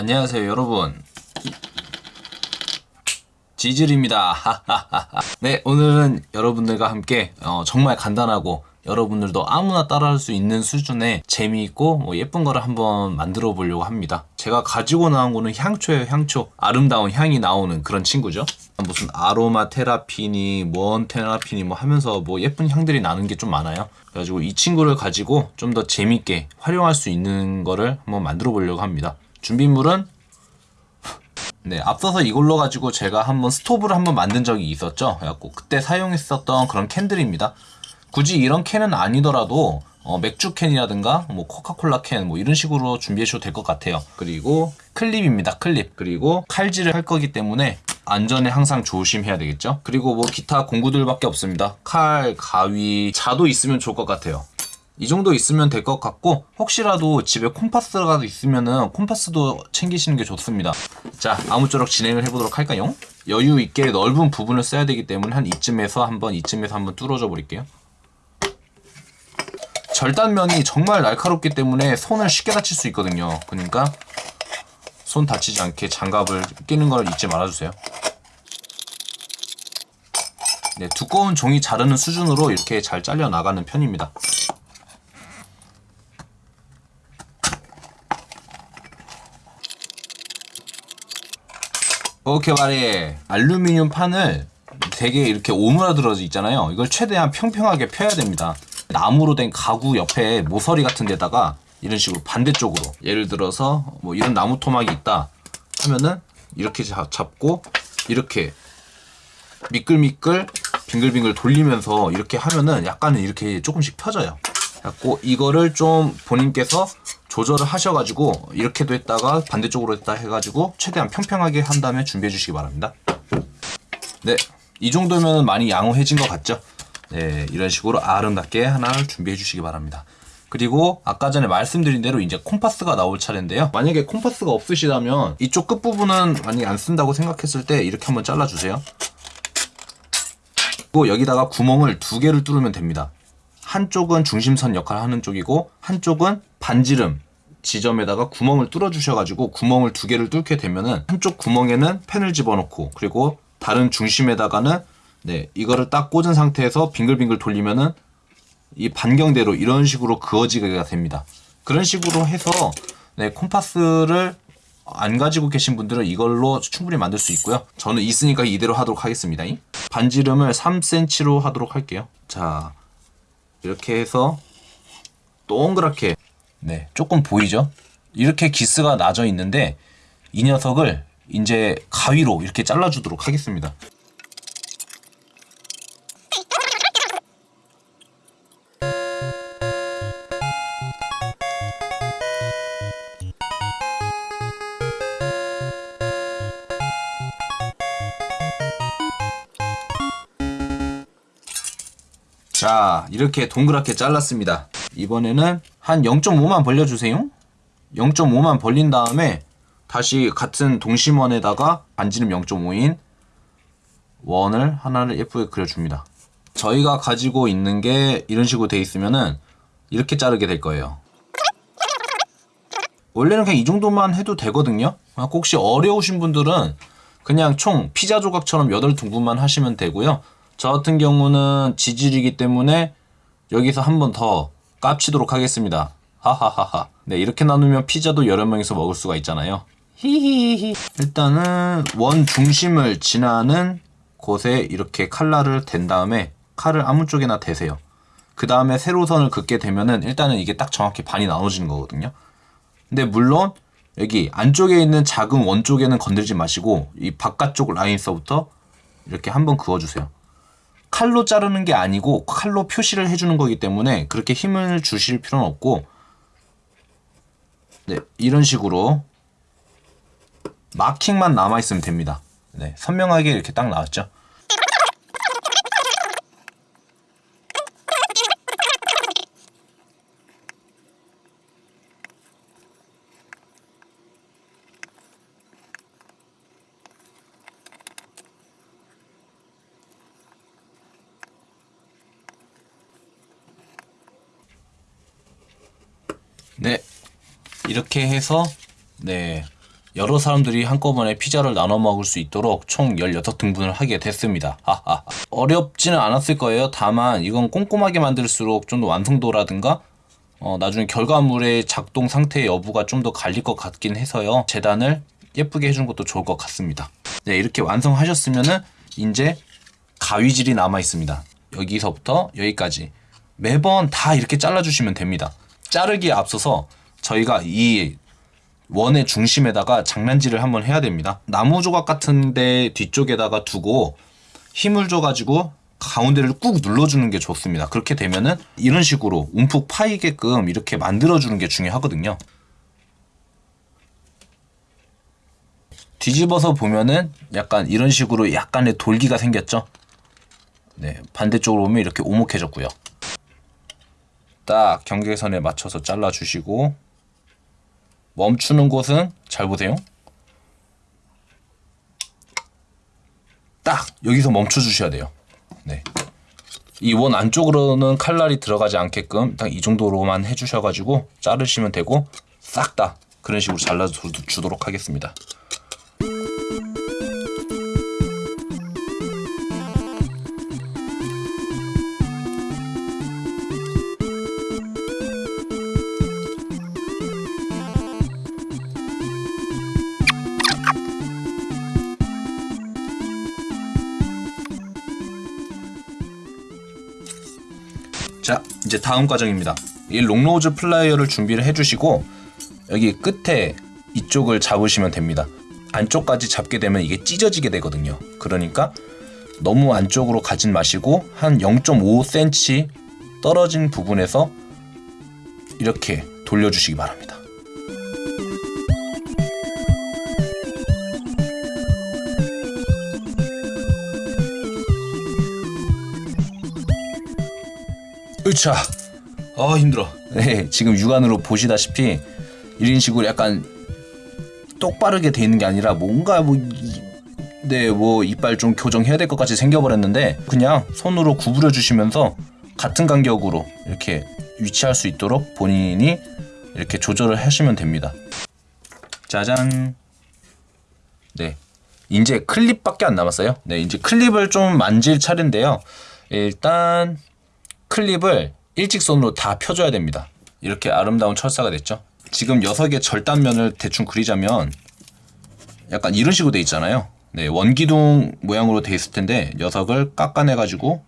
안녕하세요 여러분. 지질입니다. 네 오늘은 여러분들과 함께 어, 정말 간단하고 여러분들도 아무나 따라할 수 있는 수준의 재미있고 뭐 예쁜 거를 한번 만들어 보려고 합니다. 제가 가지고 나온 거는 향초예요 향초. 아름다운 향이 나오는 그런 친구죠. 무슨 아로마 테라피니 뭔 테라피니 뭐 하면서 뭐 예쁜 향들이 나는 게 좀 많아요. 그래가지고 이 친구를 가지고 좀 더 재밌게 활용할 수 있는 거를 한번 만들어 보려고 합니다 준비물은 네, 앞서서 이걸로 가지고 제가 한번 스토브를 한번 만든 적이 있었죠. 그래갖고 그때 사용했었던 그런 캔들입니다. 굳이 이런 캔은 아니더라도 어, 맥주 캔이라든가 뭐 코카콜라 캔 뭐 이런 식으로 준비해 주셔도 될 것 같아요. 그리고 클립입니다. 클립. 그리고 칼질을 할 거기 때문에 안전에 항상 조심해야 되겠죠. 그리고 뭐 기타 공구들밖에 없습니다. 칼, 가위, 자도 있으면 좋을 것 같아요. 이 정도 있으면 될 것 같고 혹시라도 집에 콤파스가 있으면은 콤파스도 챙기시는 게 좋습니다. 자 아무쪼록 진행을 해보도록 할까요? 여유 있게 넓은 부분을 써야 되기 때문에 한 이쯤에서 한번 이쯤에서 한번 뚫어줘 버릴게요. 절단면이 정말 날카롭기 때문에 손을 쉽게 다칠 수 있거든요. 그러니까 손 다치지 않게 장갑을 끼는 걸 잊지 말아주세요. 네, 두꺼운 종이 자르는 수준으로 이렇게 잘 잘려 나가는 편입니다 오케이 말해. 알루미늄 판을 되게 이렇게 오므라들어져 있잖아요. 이걸 최대한 평평하게 펴야 됩니다. 나무로 된 가구 옆에 모서리 같은 데다가 이런 식으로 반대쪽으로 예를 들어서 뭐 이런 나무 토막이 있다 하면은 이렇게 잡고 이렇게 미끌미끌 빙글빙글 돌리면서 이렇게 하면은 약간은 이렇게 조금씩 펴져요. 그래갖고 이거를 좀 본인께서 조절을 하셔가지고 이렇게도 했다가 반대쪽으로 했다 해가지고 최대한 평평하게 한 다음에 준비해 주시기 바랍니다. 네 이 정도면 많이 양호해진 것 같죠? 네 이런 식으로 아름답게 하나를 준비해 주시기 바랍니다. 그리고 아까 전에 말씀드린 대로 이제 콤파스가 나올 차례인데요. 만약에 콤파스가 없으시다면 이쪽 끝부분은 많이 안 쓴다고 생각했을 때 이렇게 한번 잘라주세요. 그리고 여기다가 구멍을 두 개를 뚫으면 됩니다. 한쪽은 중심선 역할을 하는 쪽이고 한쪽은 반지름 지점에다가 구멍을 뚫어 주셔가지고 구멍을 두 개를 뚫게 되면은 한쪽 구멍에는 펜을 집어넣고 그리고 다른 중심에다가는 네 이거를 딱 꽂은 상태에서 빙글빙글 돌리면은 이 반경대로 이런 식으로 그어지게 됩니다. 그런 식으로 해서 네 콤파스를 안 가지고 계신 분들은 이걸로 충분히 만들 수 있고요. 저는 있으니까 이대로 하도록 하겠습니다. 반지름을 3cm로 하도록 할게요. 자 이렇게 해서 동그랗게 네 조금 보이죠? 이렇게 기스가 나져 있는데 이 녀석을 이제 가위로 이렇게 잘라주도록 하겠습니다. 자 이렇게 동그랗게 잘랐습니다 이번에는 한 0.5만 벌려주세요. 0.5만 벌린 다음에 다시 같은 동심원에다가 반지름 0.5인 원을 하나를 예쁘게 그려줍니다. 저희가 가지고 있는 게 이런 식으로 돼 있으면은 이렇게 자르게 될 거예요. 원래는 그냥 이 정도만 해도 되거든요. 아, 혹시 어려우신 분들은 그냥 총 피자 조각처럼 8둥근만 하시면 되고요. 저 같은 경우는 지질이기 때문에 여기서 한 번 더 깝치도록 하겠습니다. 하하하하. 네, 이렇게 나누면 피자도 여러 명이서 먹을 수가 있잖아요. 히히히. 일단은 원 중심을 지나는 곳에 이렇게 칼날을 댄 다음에 칼을 아무 쪽에나 대세요. 그 다음에 세로선을 긋게 되면은 일단은 이게 딱 정확히 반이 나눠지는 거거든요. 근데 물론 여기 안쪽에 있는 작은 원 쪽에는 건들지 마시고 이 바깥쪽 라인서부터 이렇게 한번 그어주세요. 칼로 자르는 게 아니고 칼로 표시를 해주는 거기 때문에 그렇게 힘을 주실 필요는 없고 네, 이런 식으로 마킹만 남아있으면 됩니다. 네, 선명하게 이렇게 딱 나왔죠. 네 이렇게 해서 네 여러 사람들이 한꺼번에 피자를 나눠 먹을 수 있도록 총 16등분을 하게 됐습니다. 하하. 어렵지는 않았을 거예요. 다만 이건 꼼꼼하게 만들수록 좀 더 완성도라든가 어, 나중에 결과물의 작동 상태 여부가 좀 더 갈릴 것 같긴 해서요. 재단을 예쁘게 해준 것도 좋을 것 같습니다. 네, 이렇게 완성하셨으면은 이제 가위질이 남아 있습니다. 여기서부터 여기까지 매번 다 이렇게 잘라주시면 됩니다. 자르기에 앞서서 저희가 이 원의 중심에다가 장난질을 한번 해야 됩니다. 나무 조각 같은데 뒤쪽에다가 두고 힘을 줘가지고 가운데를 꾹 눌러주는 게 좋습니다. 그렇게 되면은 이런 식으로 움푹 파이게끔 이렇게 만들어주는 게 중요하거든요. 뒤집어서 보면은 약간 이런 식으로 약간의 돌기가 생겼죠. 네, 반대쪽으로 보면 이렇게 오목해졌고요. 딱 경계선에 맞춰서 잘라주시고 멈추는 곳은 잘 보세요. 딱 여기서 멈춰 주셔야 돼요. 네. 이 원 안쪽으로는 칼날이 들어가지 않게끔 딱 이 정도로만 해주셔가지고 자르시면 되고 싹 다 그런 식으로 잘라 주도록 하겠습니다. 자 이제 다음 과정입니다. 이 long nose plier를 준비를 해주시고 여기 끝에 이쪽을 잡으시면 됩니다. 안쪽까지 잡게 되면 이게 찢어지게 되거든요. 그러니까 너무 안쪽으로 가진 마시고 한 0.5cm 떨어진 부분에서 이렇게 돌려주시기 바랍니다 으차 아 힘들어 네 지금 육안으로 보시다시피 이런 식으로 약간 똑바르게 돼 있는 게 아니라 뭔가 뭐 네, 뭐 이빨 좀 교정해야 될 것 같이 생겨버렸는데 그냥 손으로 구부려 주시면서 같은 간격으로 이렇게 위치할 수 있도록 본인이 이렇게 조절을 하시면 됩니다. 짜잔. 네. 이제 클립밖에 안 남았어요. 네, 이제 클립을 좀 만질 차례인데요. 일단 클립을 일직선으로 다 펴줘야 됩니다. 이렇게 아름다운 철사가 됐죠. 지금 녀석의 절단면을 대충 그리자면 약간 이런 식으로 돼 있잖아요. 네, 원기둥 모양으로 돼 있을 텐데 녀석을 깎아내 가지고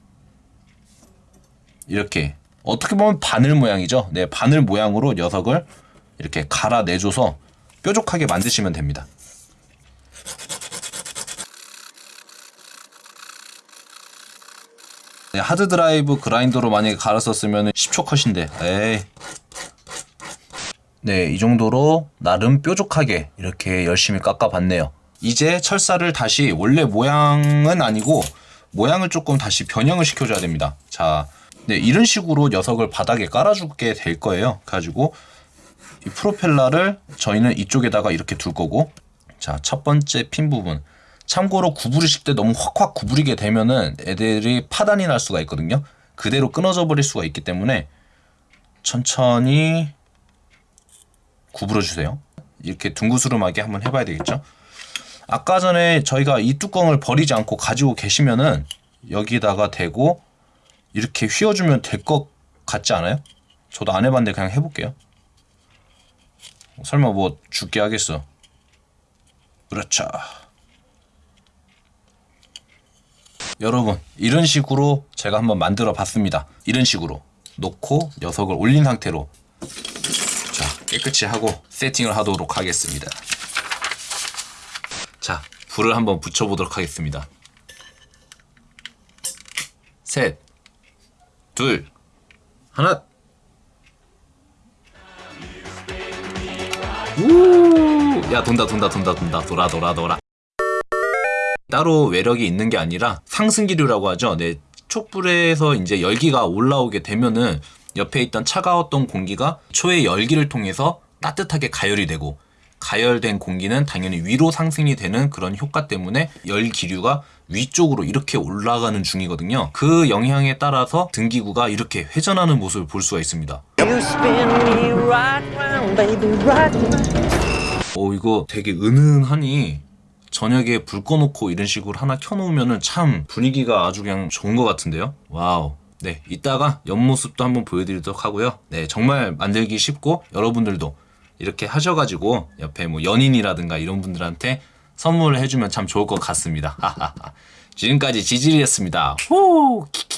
이렇게 어떻게 보면 바늘 모양이죠. 네, 바늘 모양으로 녀석을 이렇게 갈아내줘서 뾰족하게 만드시면 됩니다. 하드 드라이브 그라인더로 만약에 갈았었으면 10초 컷인데 에이 네, 이 정도로 나름 뾰족하게 이렇게 열심히 깎아봤네요. 이제 철사를 다시 원래 모양은 아니고 모양을 조금 다시 변형을 시켜줘야 됩니다. 자, 네, 이런 식으로 녀석을 바닥에 깔아주게 될 거예요. 가지고 이 프로펠러를 저희는 이쪽에다가 이렇게 둘 거고 자, 첫 번째 핀 부분 참고로 구부리실 때 너무 확확 구부리게 되면은 애들이 파단이 날 수가 있거든요. 그대로 끊어져 버릴 수가 있기 때문에 천천히 구부려 주세요. 이렇게 둥구스름하게 한번 해봐야 되겠죠. 아까 전에 저희가 이 뚜껑을 버리지 않고 가지고 계시면은 여기다가 대고 이렇게 휘어주면 될 것 같지 않아요? 저도 안 해봤는데 그냥 해볼게요. 설마 뭐 죽게 하겠어. 그렇죠. 여러분 이런 식으로 제가 한번 만들어 봤습니다. 이런 식으로. 놓고 녀석을 올린 상태로. 자 깨끗이 하고 세팅을 하도록 하겠습니다. 자 불을 한번 붙여 보도록 하겠습니다. 셋 둘 하나. 우야 돈다 돈다 돈다 돈다. 돌아 돌아 돌아 따로 외력이 있는 게 아니라 상승기류라고 하죠. 네, 촛불에서 이제 열기가 올라오게 되면은 옆에 있던 차가웠던 공기가 초의 열기를 통해서 따뜻하게 가열이 되고 가열된 공기는 당연히 위로 상승이 되는 그런 효과 때문에 열 기류가 위쪽으로 이렇게 올라가는 중이거든요. 그 영향에 따라서 등기구가 이렇게 회전하는 모습을 볼 수가 있습니다. 오 이거 되게 은은하니 저녁에 불 꺼놓고 이런 식으로 하나 켜놓으면은 참 분위기가 아주 그냥 좋은 것 같은데요. Wow. 네, 이따가 옆모습도 한번 보여드리도록 하고요. 네, 정말 만들기 쉽고 여러분들도 이렇게 하셔가지고 옆에 뭐 연인이라든가 이런 분들한테 선물을 해주면 참 좋을 것 같습니다. 지금까지 지질이었습니다. 후, 키키.